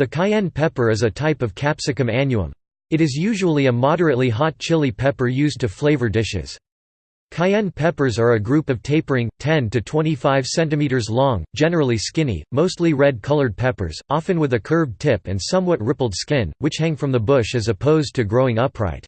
The cayenne pepper is a type of Capsicum annuum. It is usually a moderately hot chili pepper used to flavor dishes. Cayenne peppers are a group of tapering, 10 to 25 cm long, generally skinny, mostly red-colored peppers, often with a curved tip and somewhat rippled skin, which hang from the bush as opposed to growing upright.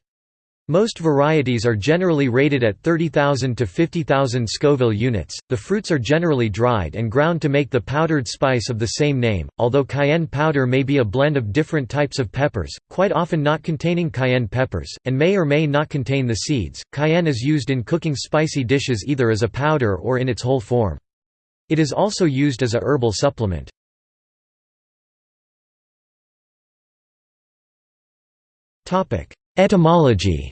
Most varieties are generally rated at 30,000 to 50,000 Scoville units. The fruits are generally dried and ground to make the powdered spice of the same name, although cayenne powder may be a blend of different types of peppers, quite often not containing cayenne peppers, and may or may not contain the seeds. Cayenne is used in cooking spicy dishes either as a powder or in its whole form. It is also used as a herbal supplement. Topic: Etymology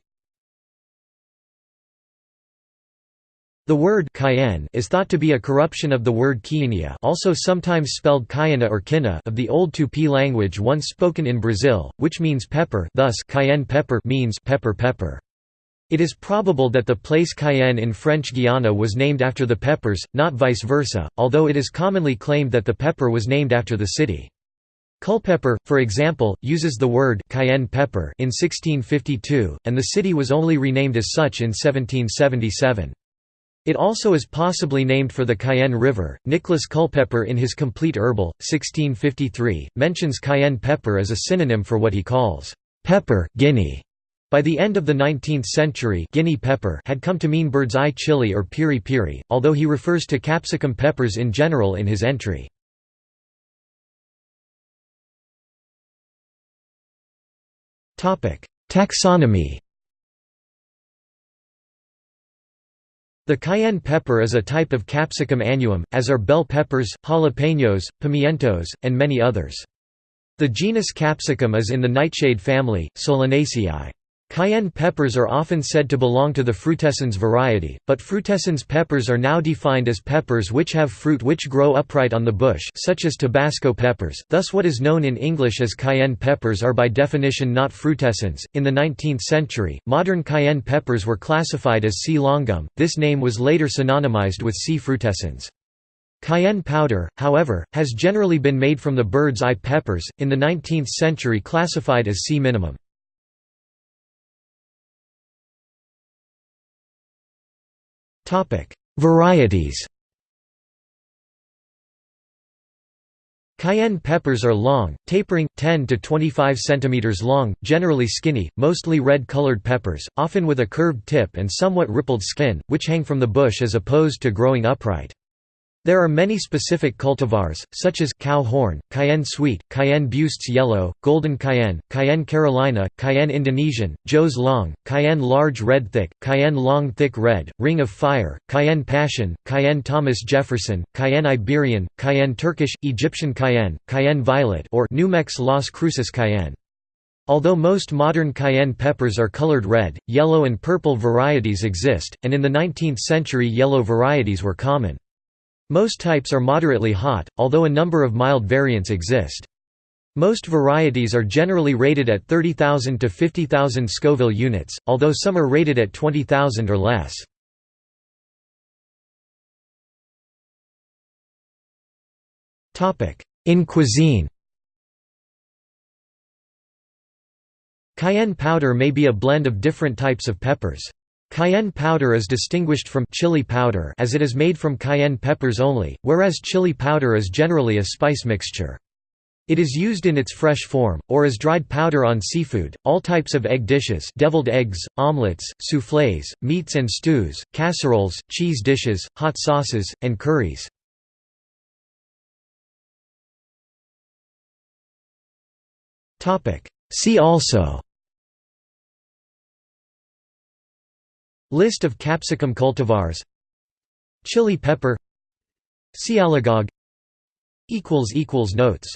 The word cayenne is thought to be a corruption of the word quiinha also sometimes spelled cayena or quina of the Old Tupi language once spoken in Brazil, which means pepper thus cayenne pepper means pepper pepper. It is probable that the place Cayenne in French Guiana was named after the peppers, not vice versa, although it is commonly claimed that the pepper was named after the city. Culpeper, for example, uses the word cayenne pepper in 1652, and the city was only renamed as such in 1777. It also is possibly named for the Cayenne River. Nicholas Culpeper, in his Complete Herbal, 1653, mentions cayenne pepper as a synonym for what he calls pepper, Guinea. By the end of the 19th century Guinea pepper had come to mean bird's eye chili or piri piri, although he refers to capsicum peppers in general in his entry. Taxonomy The cayenne pepper is a type of Capsicum annuum, as are bell peppers, jalapeños, pimientos, and many others. The genus Capsicum is in the nightshade family, Solanaceae. Cayenne peppers are often said to belong to the frutescens variety, but frutescens peppers are now defined as peppers which have fruit which grow upright on the bush such as Tabasco peppers, thus what is known in English as cayenne peppers are by definition not frutescens. In the 19th century, modern cayenne peppers were classified as C. longum, this name was later synonymized with C. frutescens. Cayenne powder, however, has generally been made from the bird's eye peppers, in the 19th century classified as C. minimum. Varieties Cayenne peppers are long, tapering, 10 to 25 cm long, generally skinny, mostly red-colored peppers, often with a curved tip and somewhat rippled skin, which hang from the bush as opposed to growing upright. There are many specific cultivars, such as cow horn, cayenne sweet, cayenne Buist's yellow, golden cayenne, cayenne Carolina, cayenne Indonesian, Joe's long, cayenne large red thick, cayenne long thick red, ring of fire, cayenne passion, cayenne Thomas Jefferson, cayenne Iberian, cayenne Turkish, Egyptian cayenne, cayenne violet or Numex Las Cruces cayenne. Although most modern cayenne peppers are colored red, yellow and purple varieties exist, and in the 19th century yellow varieties were common. Most types are moderately hot, although a number of mild variants exist. Most varieties are generally rated at 30,000 to 50,000 Scoville units, although some are rated at 20,000 or less. In cuisine Cayenne powder may be a blend of different types of peppers. Cayenne powder is distinguished from chili powder as it is made from cayenne peppers only, whereas chili powder is generally a spice mixture. It is used in its fresh form, or as dried powder on seafood, all types of egg dishes deviled eggs, omelets, soufflés, meats and stews, casseroles, cheese dishes, hot sauces, and curries. See also List of capsicum cultivars. Chili pepper. Sialagogue Notes